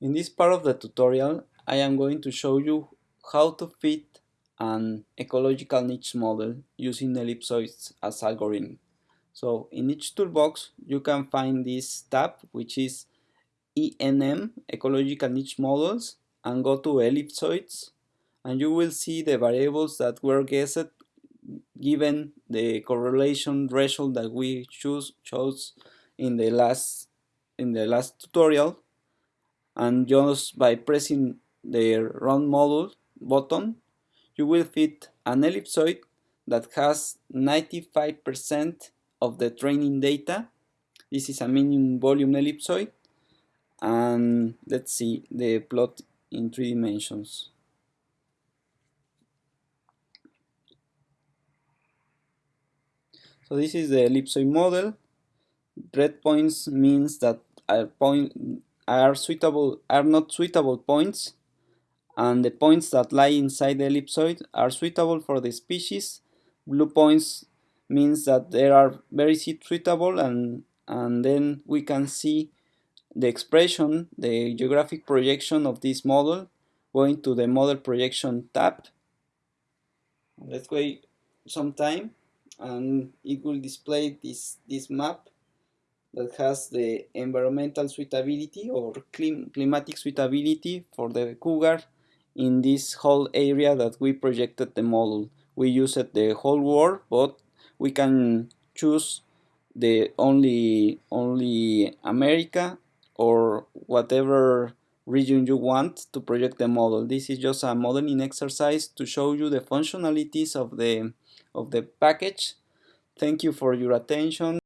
In this part of the tutorial, I am going to show you how to fit an ecological niche model using ellipsoids as algorithm. So in Niche Toolbox, you can find this tab, which is ENM, Ecological Niche Models, and go to ellipsoids, and you will see the variables that were guessed given the correlation threshold that we choose chose in the last in the last tutorial and just by pressing the run model button you will fit an ellipsoid that has 95% of the training data. This is a minimum volume ellipsoid and let's see the plot in three dimensions. So this is the ellipsoid model. Red points means that a point are suitable are not suitable points and the points that lie inside the ellipsoid are suitable for the species. Blue points means that they are very suitable and and then we can see the expression the geographic projection of this model going to the model projection tab. Let's wait some time and it will display this this map that has the environmental suitability or clim climatic suitability for the cougar in this whole area that we projected the model. We used the whole world, but we can choose the only only America or whatever region you want to project the model. This is just a modeling exercise to show you the functionalities of the of the package. Thank you for your attention.